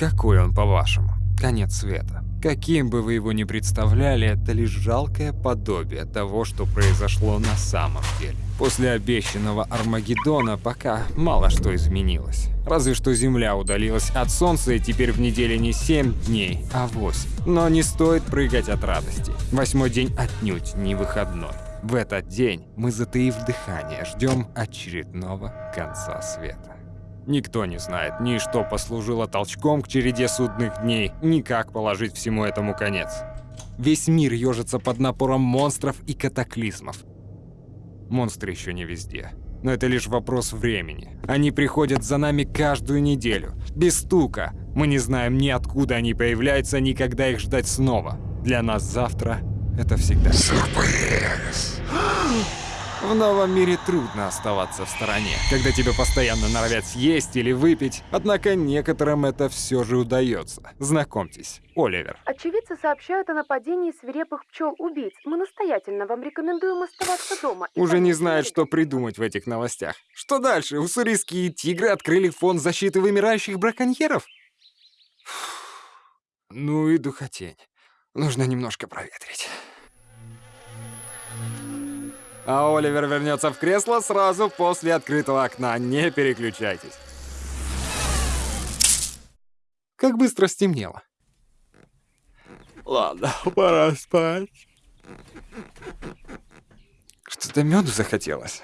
Какой он, по-вашему? Конец света. Каким бы вы его ни представляли, это лишь жалкое подобие того, что произошло на самом деле. После обещанного Армагеддона пока мало что изменилось. Разве что Земля удалилась от Солнца и теперь в неделе не 7 дней, а 8. Но не стоит прыгать от радости. Восьмой день отнюдь не выходной. В этот день мы, затаив дыхание, ждем очередного конца света. Никто не знает ни что послужило толчком к череде судных дней, ни как положить всему этому конец. Весь мир ежится под напором монстров и катаклизмов. Монстры еще не везде. Но это лишь вопрос времени. Они приходят за нами каждую неделю. Без стука. Мы не знаем ни откуда они появляются, ни когда их ждать снова. Для нас завтра — это всегда... Сюрприз! В новом мире трудно оставаться в стороне, когда тебя постоянно норовят съесть или выпить, однако некоторым это все же удается. Знакомьтесь, Оливер. Очевидцы сообщают о нападении свирепых пчел-убийц. Мы настоятельно вам рекомендуем оставаться дома. Уже не знает, что придумать в этих новостях. Что дальше? Уссурийские тигры открыли фонд защиты вымирающих браконьеров? Фух. Ну и духотень. Нужно немножко проветрить. А Оливер вернется в кресло сразу после открытого окна. Не переключайтесь. Как быстро стемнело. Ладно, пора спать. Что-то меду захотелось.